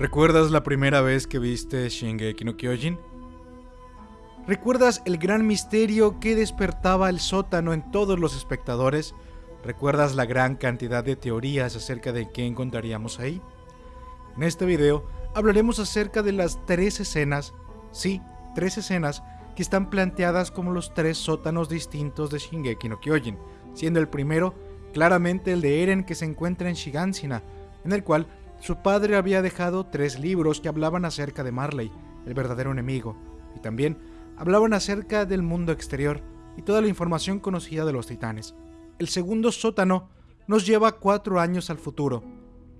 ¿Recuerdas la primera vez que viste Shingeki no Kyojin? ¿Recuerdas el gran misterio que despertaba el sótano en todos los espectadores? ¿Recuerdas la gran cantidad de teorías acerca de qué encontraríamos ahí? En este video hablaremos acerca de las tres escenas, sí, tres escenas que están planteadas como los tres sótanos distintos de Shingeki no Kyojin, siendo el primero claramente el de Eren que se encuentra en Shigansina, en el cual su padre había dejado tres libros que hablaban acerca de Marley, el verdadero enemigo, y también hablaban acerca del mundo exterior y toda la información conocida de los titanes. El segundo sótano nos lleva cuatro años al futuro,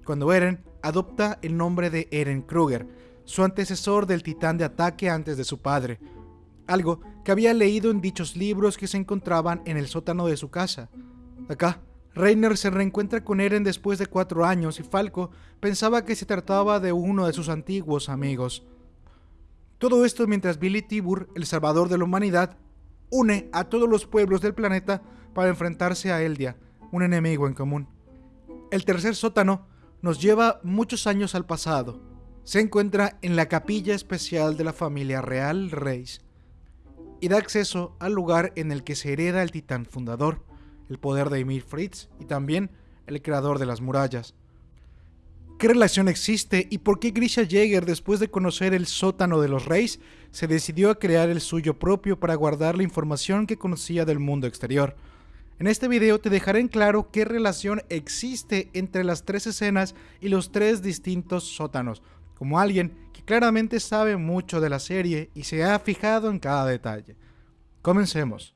cuando Eren adopta el nombre de Eren Kruger, su antecesor del titán de ataque antes de su padre, algo que había leído en dichos libros que se encontraban en el sótano de su casa. Acá, Reiner se reencuentra con Eren después de cuatro años y Falco pensaba que se trataba de uno de sus antiguos amigos. Todo esto mientras Billy Tibur, el salvador de la humanidad, une a todos los pueblos del planeta para enfrentarse a Eldia, un enemigo en común. El tercer sótano nos lleva muchos años al pasado. Se encuentra en la capilla especial de la familia real Reis y da acceso al lugar en el que se hereda el titán fundador, el poder de Emir Fritz y también el creador de las murallas. ¿Qué relación existe y por qué Grisha Jäger, después de conocer el sótano de los reyes, se decidió a crear el suyo propio para guardar la información que conocía del mundo exterior? En este video te dejaré en claro qué relación existe entre las tres escenas y los tres distintos sótanos, como alguien que claramente sabe mucho de la serie y se ha fijado en cada detalle. Comencemos.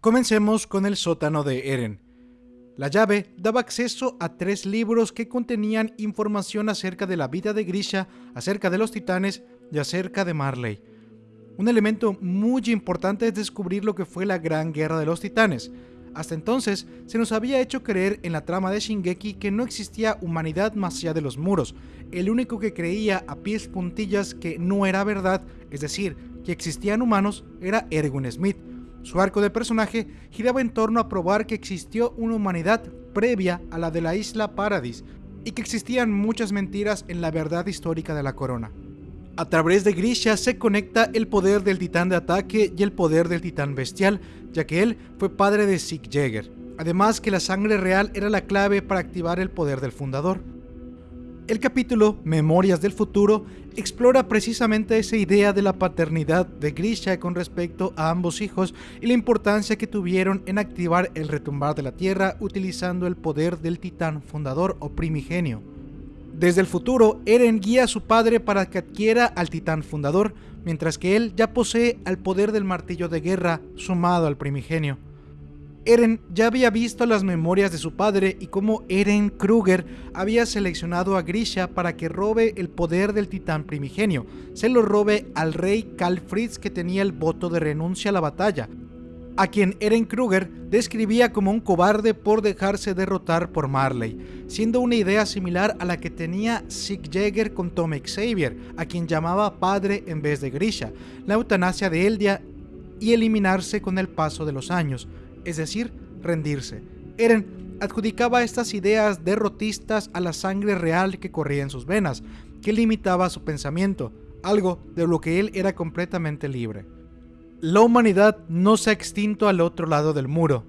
Comencemos con el sótano de Eren. La llave daba acceso a tres libros que contenían información acerca de la vida de Grisha, acerca de los titanes y acerca de Marley. Un elemento muy importante es descubrir lo que fue la Gran Guerra de los Titanes, hasta entonces, se nos había hecho creer en la trama de Shingeki que no existía humanidad más allá de los muros. El único que creía a pies puntillas que no era verdad, es decir, que existían humanos, era Erwin Smith. Su arco de personaje giraba en torno a probar que existió una humanidad previa a la de la isla Paradis, y que existían muchas mentiras en la verdad histórica de la corona. A través de Grisha se conecta el poder del titán de ataque y el poder del titán bestial, ya que él fue padre de Sieg Jäger. Además que la sangre real era la clave para activar el poder del fundador. El capítulo Memorias del Futuro explora precisamente esa idea de la paternidad de Grisha con respecto a ambos hijos y la importancia que tuvieron en activar el retumbar de la Tierra utilizando el poder del titán fundador o primigenio. Desde el futuro, Eren guía a su padre para que adquiera al titán fundador, mientras que él ya posee al poder del martillo de guerra sumado al primigenio. Eren ya había visto las memorias de su padre y cómo Eren Kruger había seleccionado a Grisha para que robe el poder del titán primigenio, se lo robe al rey Karl Fritz que tenía el voto de renuncia a la batalla, a quien Eren Kruger describía como un cobarde por dejarse derrotar por Marley, siendo una idea similar a la que tenía Sieg Jäger con Tom Xavier, a quien llamaba padre en vez de Grisha, la eutanasia de Eldia y eliminarse con el paso de los años, es decir, rendirse. Eren adjudicaba estas ideas derrotistas a la sangre real que corría en sus venas, que limitaba su pensamiento, algo de lo que él era completamente libre. La humanidad no se ha extinto al otro lado del muro.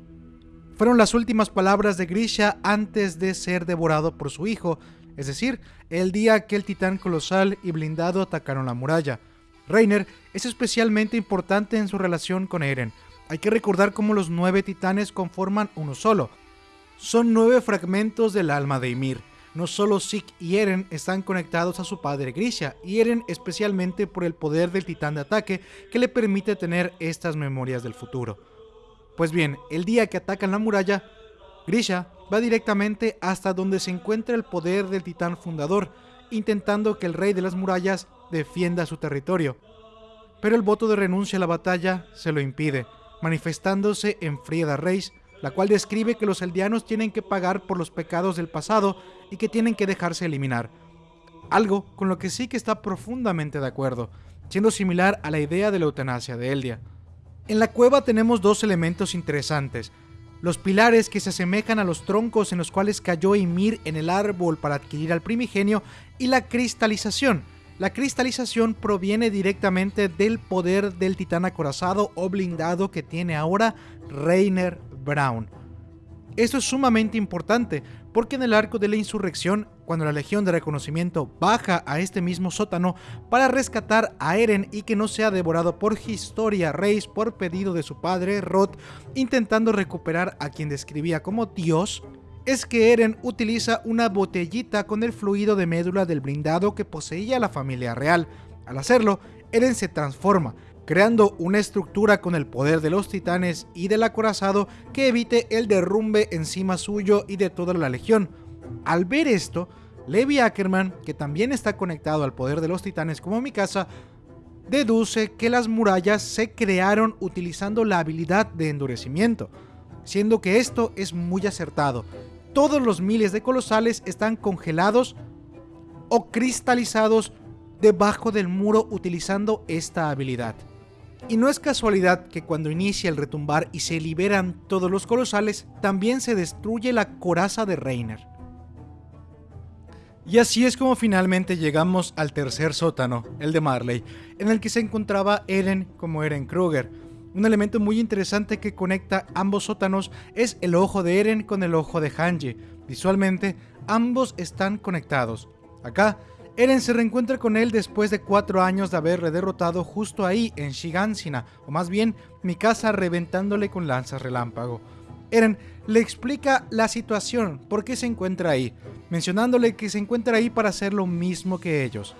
Fueron las últimas palabras de Grisha antes de ser devorado por su hijo, es decir, el día que el titán colosal y blindado atacaron la muralla. Reiner es especialmente importante en su relación con Eren. Hay que recordar cómo los nueve titanes conforman uno solo. Son nueve fragmentos del alma de Ymir no solo Zeke y Eren están conectados a su padre Grisha, y Eren especialmente por el poder del titán de ataque que le permite tener estas memorias del futuro. Pues bien, el día que atacan la muralla, Grisha va directamente hasta donde se encuentra el poder del titán fundador, intentando que el rey de las murallas defienda su territorio. Pero el voto de renuncia a la batalla se lo impide, manifestándose en Frieda Reis, la cual describe que los eldianos tienen que pagar por los pecados del pasado y que tienen que dejarse eliminar. Algo con lo que sí que está profundamente de acuerdo, siendo similar a la idea de la eutanasia de Eldia. En la cueva tenemos dos elementos interesantes. Los pilares que se asemejan a los troncos en los cuales cayó Ymir en el árbol para adquirir al primigenio y la cristalización. La cristalización proviene directamente del poder del titán acorazado o blindado que tiene ahora Rainer Brown. Esto es sumamente importante porque en el arco de la insurrección, cuando la Legión de Reconocimiento baja a este mismo sótano para rescatar a Eren y que no sea devorado por Historia Reis por pedido de su padre Rod, intentando recuperar a quien describía como Dios, es que Eren utiliza una botellita con el fluido de médula del blindado que poseía la familia real. Al hacerlo, Eren se transforma, creando una estructura con el poder de los titanes y del acorazado que evite el derrumbe encima suyo y de toda la legión. Al ver esto, Levi Ackerman, que también está conectado al poder de los titanes como Mikasa, deduce que las murallas se crearon utilizando la habilidad de endurecimiento, siendo que esto es muy acertado. Todos los miles de colosales están congelados o cristalizados debajo del muro utilizando esta habilidad. Y no es casualidad que cuando inicia el retumbar y se liberan todos los colosales, también se destruye la coraza de Reiner. Y así es como finalmente llegamos al tercer sótano, el de Marley, en el que se encontraba Eren como Eren Kruger. Un elemento muy interesante que conecta ambos sótanos es el ojo de Eren con el ojo de Hanji. Visualmente, ambos están conectados. Acá Eren se reencuentra con él después de cuatro años de haberle derrotado justo ahí en Shigansina, o más bien Mikasa reventándole con lanzas relámpago. Eren le explica la situación, por qué se encuentra ahí, mencionándole que se encuentra ahí para hacer lo mismo que ellos.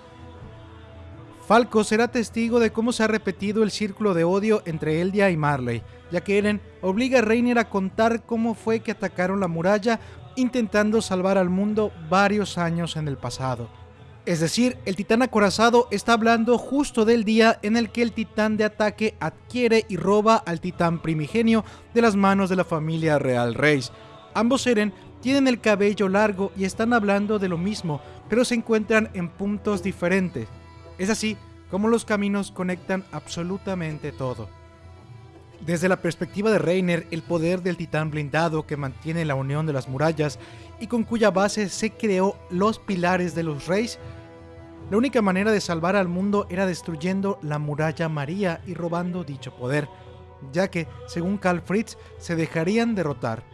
Falco será testigo de cómo se ha repetido el círculo de odio entre Eldia y Marley, ya que Eren obliga a Reiner a contar cómo fue que atacaron la muralla intentando salvar al mundo varios años en el pasado. Es decir, el titán acorazado está hablando justo del día en el que el titán de ataque adquiere y roba al titán primigenio de las manos de la familia real Reis. Ambos Eren tienen el cabello largo y están hablando de lo mismo, pero se encuentran en puntos diferentes. Es así como los caminos conectan absolutamente todo. Desde la perspectiva de Reiner, el poder del titán blindado que mantiene la unión de las murallas y con cuya base se creó los pilares de los reyes, la única manera de salvar al mundo era destruyendo la muralla María y robando dicho poder, ya que, según Karl Fritz, se dejarían derrotar.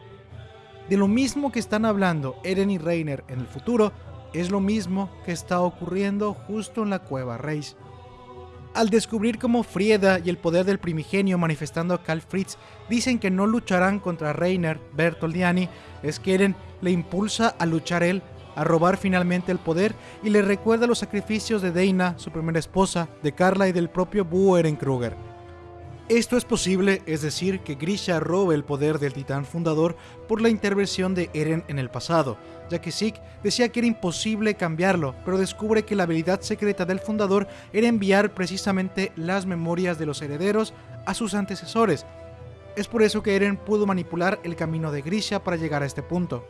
De lo mismo que están hablando Eren y Reiner en el futuro, es lo mismo que está ocurriendo justo en la cueva Reis. Al descubrir cómo Frieda y el poder del primigenio manifestando a Karl Fritz dicen que no lucharán contra Reiner, Bertoldiani, es que Eren le impulsa a luchar él, a robar finalmente el poder y le recuerda los sacrificios de Dana, su primera esposa, de Carla y del propio Boo Kruger. Esto es posible, es decir, que Grisha robe el poder del titán fundador por la intervención de Eren en el pasado, ya que Zeke decía que era imposible cambiarlo, pero descubre que la habilidad secreta del fundador era enviar precisamente las memorias de los herederos a sus antecesores. Es por eso que Eren pudo manipular el camino de Grisha para llegar a este punto.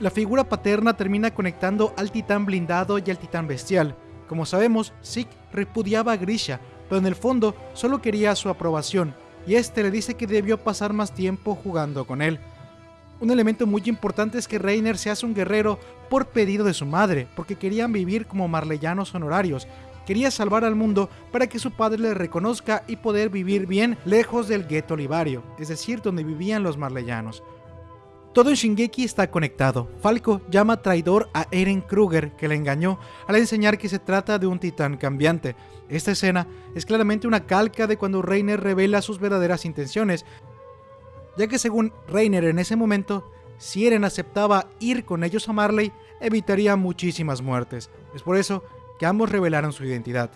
La figura paterna termina conectando al titán blindado y al titán bestial. Como sabemos, Zeke repudiaba a Grisha, pero en el fondo solo quería su aprobación, y este le dice que debió pasar más tiempo jugando con él. Un elemento muy importante es que Reiner se hace un guerrero por pedido de su madre, porque querían vivir como marleyanos honorarios. Quería salvar al mundo para que su padre le reconozca y poder vivir bien lejos del gueto olivario, es decir, donde vivían los marleyanos. Todo en Shingeki está conectado. Falco llama traidor a Eren Kruger, que le engañó, al enseñar que se trata de un titán cambiante. Esta escena es claramente una calca de cuando Reiner revela sus verdaderas intenciones, ya que según Reiner en ese momento, si Eren aceptaba ir con ellos a Marley, evitaría muchísimas muertes. Es por eso que ambos revelaron su identidad.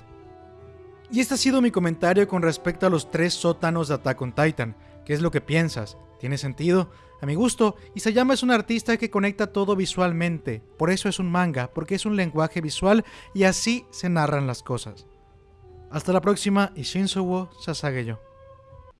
Y este ha sido mi comentario con respecto a los tres sótanos de Attack on Titan. ¿Qué es lo que piensas? ¿Tiene sentido? A mi gusto, Isayama es un artista que conecta todo visualmente. Por eso es un manga, porque es un lenguaje visual y así se narran las cosas. Hasta la próxima y Shinsuwo Sasageyo.